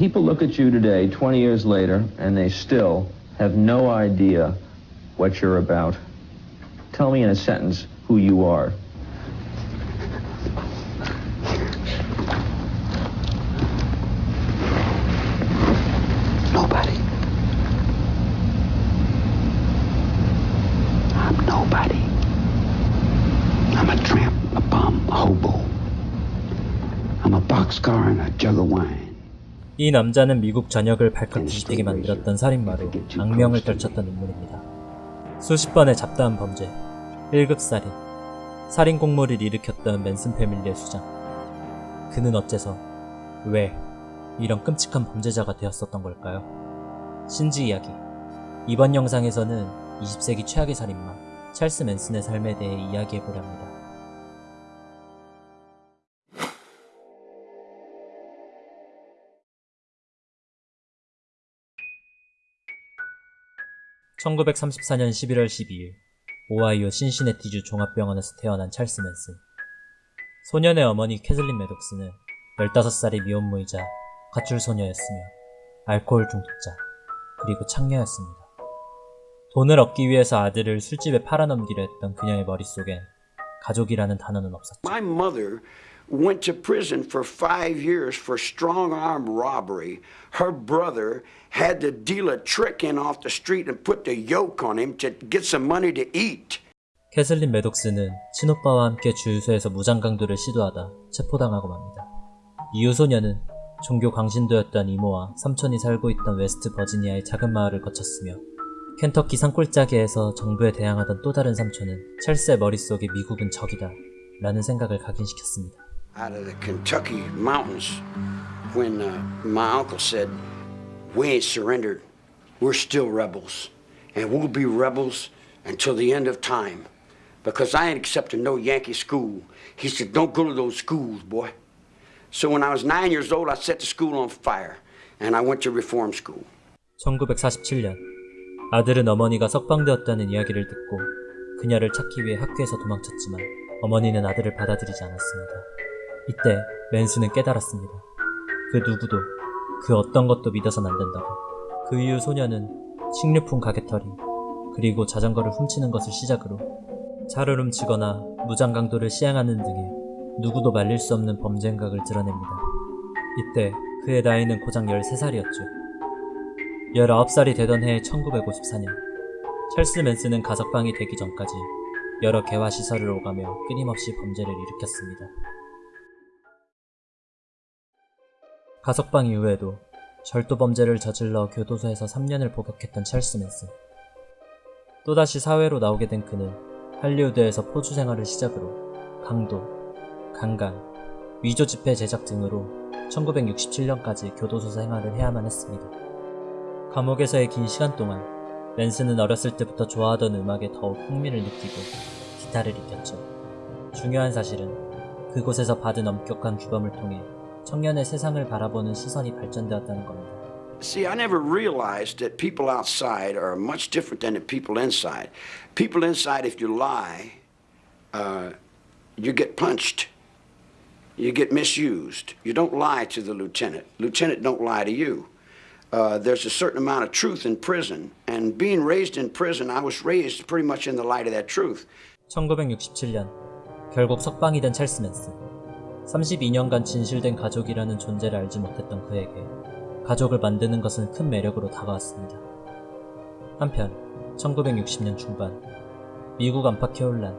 people look at you today, 20 years later, and they still have no idea what you're about. Tell me in a sentence who you are. Nobody. I'm nobody. I'm a tramp, a bum, a hobo. I'm a boxcar and a jug of wine. 이 남자는 미국 전역을 발칵 뒤집게 만들었던 살인마로 악명을 떨쳤던 인물입니다. 수십 번의 잡다한 범죄, 1급 살인, 살인 공모를 일으켰던 맨슨 패밀리의 수장. 그는 어째서, 왜, 이런 끔찍한 범죄자가 되었었던 걸까요? 신지 이야기. 이번 영상에서는 20세기 최악의 살인마, 찰스 맨슨의 삶에 대해 이야기해보려 합니다. 1934년 11월 12일 오하이오 신시내티주 종합병원에서 태어난 찰스 맨슨 소년의 어머니 캐슬린 매독스는 15살의 미혼모이자 가출소녀였으며 알코올 중독자 그리고 창녀였습니다. 돈을 얻기 위해서 아들을 술집에 팔아넘기려 했던 그녀의 머릿속엔 가족이라는 단어는 없었죠. My mother went to prison for five years for strong arm robbery. Her brother had to deal a trick in off the street and put the yoke on him to get some money to eat. 캐슬린 매독스는 친오빠와 함께 주유소에서 무장강도를 시도하다 체포당하고 맙니다. 이후 소녀는 종교 광신도였던 이모와 삼촌이 살고 있던 웨스트 버지니아의 작은 마을을 거쳤으며 켄터키 산골짜기에서 정부에 대항하던 또 다른 삼촌은 찰스의 머릿속에 미국은 적이다 라는 생각을 각인시켰습니다. Out of the Kentucky mountains, when uh, my uncle said, We ain't surrendered, we're still rebels, and we'll be rebels until the end of time. Because I ain't accepting no Yankee school. He said, Don't go to those schools, boy. So when I was nine years old, I set the school on fire, and I went to reform school. 1947년 아들은 어머니가 석방되었다는 이야기를 듣고 그녀를 찾기 위해 학교에서 도망쳤지만 어머니는 아들을 받아들이지 않았습니다. 이때 맨스는 깨달았습니다. 그 누구도 그 어떤 것도 믿어선 안 된다고. 그 이후 소녀는 식료품 가게털이 그리고 자전거를 훔치는 것을 시작으로 차를 훔치거나 무장강도를 시행하는 등의 누구도 말릴 수 없는 범죄 행각을 드러냅니다. 이때 그의 나이는 고작 13살이었죠. 19살이 되던 해의 1954년 찰스 맨스는 가석방이 되기 전까지 여러 개화시설을 오가며 끊임없이 범죄를 일으켰습니다. 가석방 이후에도 절도 범죄를 저질러 교도소에서 3년을 복역했던 찰스 맨슨 또다시 사회로 나오게 된 그는 할리우드에서 포주 생활을 시작으로 강도, 강간, 위조 지폐 제작 등으로 1967년까지 교도소 생활을 해야만 했습니다. 감옥에서의 긴 시간 동안 맨스는 어렸을 때부터 좋아하던 음악에 더욱 흥미를 느끼고 기타를 익혔죠. 중요한 사실은 그곳에서 받은 엄격한 규범을 통해 청년의 세상을 바라보는 시선이 발전되었다는 겁니다. See, I never realized that people outside are much different than the people inside. People inside, if you lie, uh, you get punched. You get misused. You don't lie to the lieutenant. Lieutenant don't lie to you. Uh, there's a certain amount of truth in prison. And being raised in prison, I was raised pretty much in the light of that truth. 1967년 결국 석방이 된 찰스 맨슨 32년간 진실된 가족이라는 존재를 알지 못했던 그에게 가족을 만드는 것은 큰 매력으로 다가왔습니다. 한편 1960년 중반 미국 안팎의 혼란,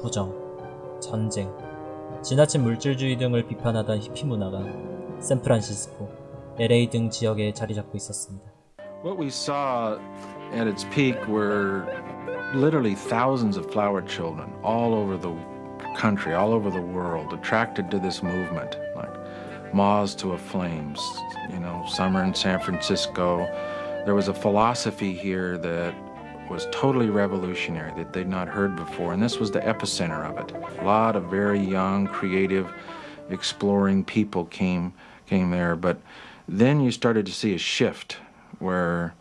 부정, 전쟁, 지나친 물질주의 등을 비판하던 히피 문화가 샌프란시스코, LA 등 지역에 자리 잡고 있었습니다. What we saw at its peak were literally thousands of flower children all over the country, all over the world, attracted to this movement, like moths to a flame. You know, summer in San Francisco. There was a philosophy here that was totally revolutionary that they'd not heard before, and this was the epicenter of it. A lot of very young, creative, exploring people came came there, but then you started to see a shift where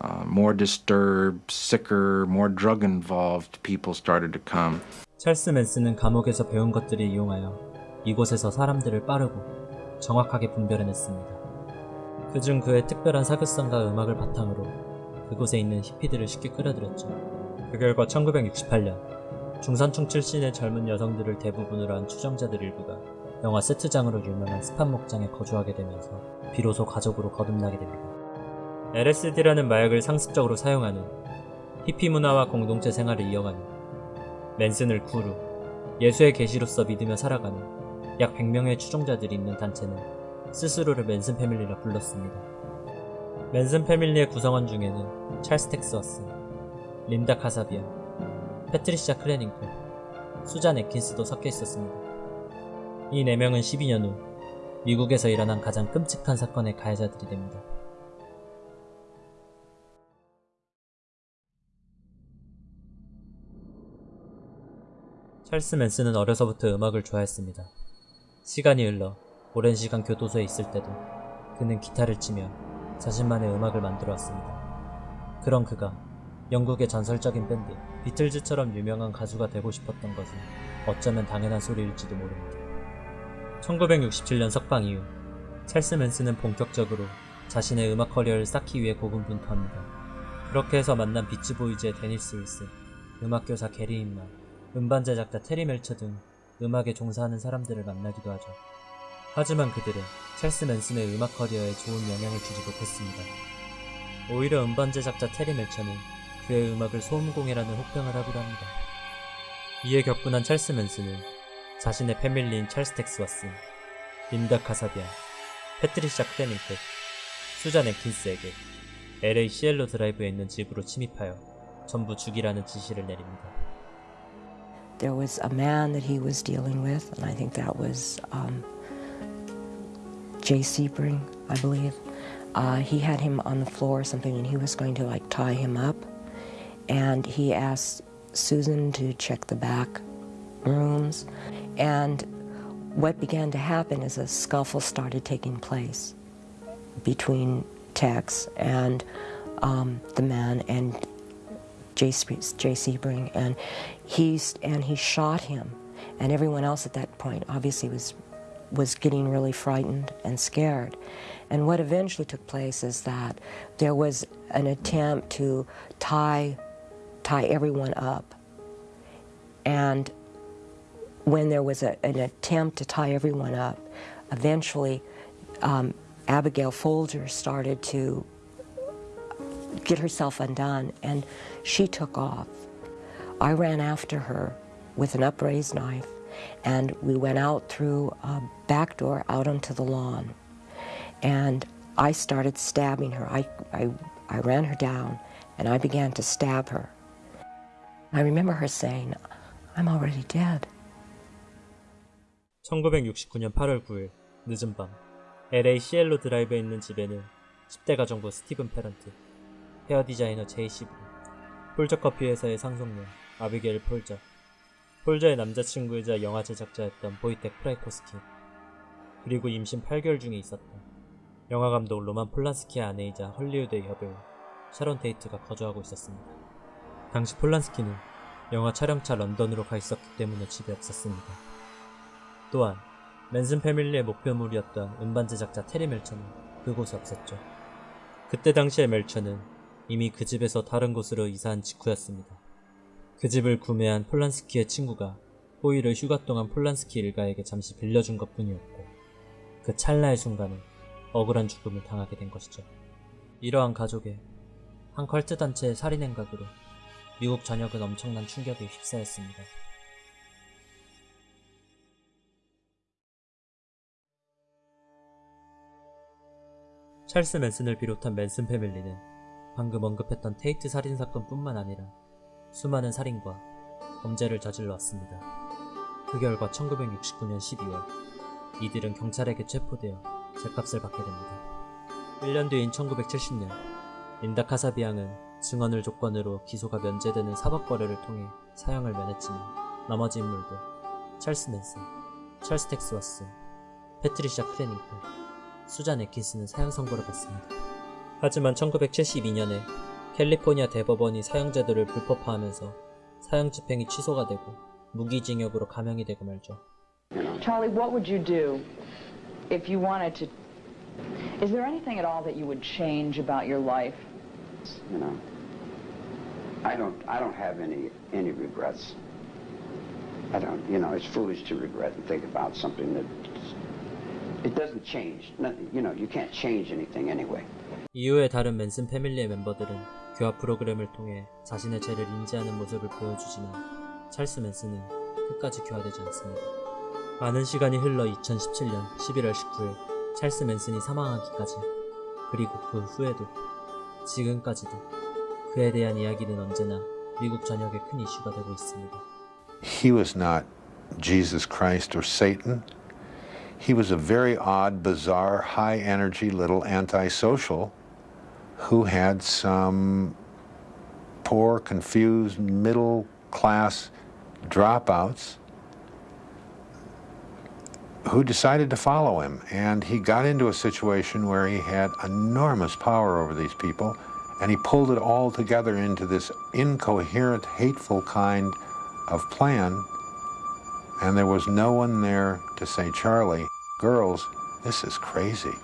uh, more disturbed, sicker, more drug involved people started to come. 찰스 맨슨은 감옥에서 배운 것들을 이용하여 이곳에서 사람들을 빠르고 정확하게 분별해냈습니다. 그중 그의 특별한 사교성과 음악을 바탕으로 그곳에 있는 히피들을 쉽게 끌어들였죠. 그 결과 1968년 중산층 출신의 젊은 여성들을 대부분으로 한 추정자들 일부가 영화 세트장으로 유명한 스판 목장에 거주하게 되면서 비로소 가족으로 거듭나게 됩니다. LSD라는 마약을 상습적으로 사용하는 히피 문화와 공동체 생활을 이어가는 맨슨을 구루, 예수의 계시로서 믿으며 살아가는 약 100명의 추종자들이 있는 단체는 스스로를 맨슨 패밀리라 불렀습니다. 맨슨 패밀리의 구성원 중에는 찰스 텍스워스, 린다 카사비안, 패트리샤 크렌윙클, 수잔 에킨스도 섞여 있었습니다. 이 4명은 12년 후 미국에서 일어난 가장 끔찍한 사건의 가해자들이 됩니다. 찰스 맨슨은 어려서부터 음악을 좋아했습니다. 시간이 흘러 오랜 시간 교도소에 있을 때도 그는 기타를 치며 자신만의 음악을 만들어 왔습니다. 그런 그가 영국의 전설적인 밴드 비틀즈처럼 유명한 가수가 되고 싶었던 것은 어쩌면 당연한 소리일지도 모릅니다. 1967년 석방 이후 찰스 맨슨은 본격적으로 자신의 음악 커리어를 쌓기 위해 고군분투합니다. 그렇게 해서 만난 비치보이즈의 데니스 윌슨, 음악교사 게리 힌만, 음반 제작자 테리 멜처 등 음악에 종사하는 사람들을 만나기도 하죠. 하지만 그들은 찰스 맨슨의 음악 커리어에 좋은 영향을 주지 못했습니다. 오히려 음반 제작자 테리 멜처는 그의 음악을 소음공해라는 혹평을 하기도 합니다. 이에 격분한 찰스 맨슨은 자신의 패밀리인 찰스 텍스와스, 린다 카사비아, 패트리샤 크레닝크, 수잔 앤킨스에게 LA 시엘로 드라이브에 있는 집으로 침입하여 전부 죽이라는 지시를 내립니다. There was a man that he was dealing with, and I think that was um, Jay Sebring, I believe. Uh, he had him on the floor or something, and he was going to like tie him up. And he asked Susan to check the back rooms. And what began to happen is a scuffle started taking place between Tex and um, the man and Jay, Sebring, and he's and he shot him, and everyone else at that point obviously was was getting really frightened and scared. And what eventually took place is that there was an attempt to tie tie everyone up, and when there was a, an attempt to tie everyone up, eventually um, Abigail Folger started to get herself undone and she took off. I ran after her with an upraised knife and we went out through a back door out onto the lawn. And I started stabbing her. I, I, I ran her down and I began to stab her. I remember her saying, I'm already dead. 1969년 8월 9일 늦은 밤 LA 시엘로 드라이브에 있는 집에는 10대 가정부 스티븐 페런트, 헤어 디자이너 제이 세브링, 폴저 커피 회사의 상속녀 아비게일 폴저, 폴저의 남자친구이자 영화 제작자였던 보이텍 프라이코스키, 그리고 임신 8개월 중에 있었던 영화 감독 로만 폴란스키의 아내이자 헐리우드의 여배우 샤론 테이트가 거주하고 있었습니다. 당시 폴란스키는 영화 촬영차 런던으로 가 있었기 때문에 집에 없었습니다. 또한 맨슨 패밀리의 목표물이었던 음반 제작자 테리 멜처는 그곳에 없었죠. 그때 당시의 멜처는 이미 그 집에서 다른 곳으로 이사한 직후였습니다. 그 집을 구매한 폴란스키의 친구가 호의를 휴가 동안 폴란스키 일가에게 잠시 빌려준 것 뿐이었고 그 찰나의 순간에 억울한 죽음을 당하게 된 것이죠. 이러한 가족의 한 컬트 단체의 살인 행각으로 미국 전역은 엄청난 충격에 휩싸였습니다. 찰스 맨슨을 비롯한 맨슨 패밀리는 방금 언급했던 테이트 살인 사건뿐만 아니라 수많은 살인과 범죄를 저질러 왔습니다. 그 결과 1969년 12월 이들은 경찰에게 체포되어 죗값을 받게 됩니다. 1년 뒤인 1970년 린다 카사비안은 증언을 조건으로 기소가 면제되는 사법거래를 통해 사형을 면했지만 나머지 인물들 찰스 맨슨, 찰스 텍스워스, 패트리샤 크렌윙클, 수잔 에킨스는 사형 선고를 받습니다. 하지만 1972년에 캘리포니아 대법원이 사형 제도를 불법화하면서 사형 집행이 취소가 되고 무기징역으로 감형이 되고 말죠. Charlie, what would you do if you wanted to Is there anything at all that you would change about your life? You know, I don't. I don't have any any regrets. I don't. You know, it's foolish to regret and think about something that it doesn't change. Nothing. You know, you can't change anything anyway. 이후에 다른 맨슨 패밀리의 멤버들은 교화 프로그램을 통해 자신의 죄를 인지하는 모습을 보여주지만 찰스 맨슨은 끝까지 교화되지 않습니다. 많은 시간이 흘러 2017년 11월 19일 찰스 맨슨이 사망하기까지 그리고 그 후에도 지금까지도 그에 대한 이야기는 언제나 미국 전역의 큰 이슈가 되고 있습니다. He was not Jesus Christ or Satan. He was a very odd, bizarre, high energy little antisocial who had some poor, confused, middle class dropouts who decided to follow him. And he got into a situation where he had enormous power over these people, and he pulled it all together into this incoherent, hateful kind of plan. And there was no one there to say, Charlie, girls, this is crazy.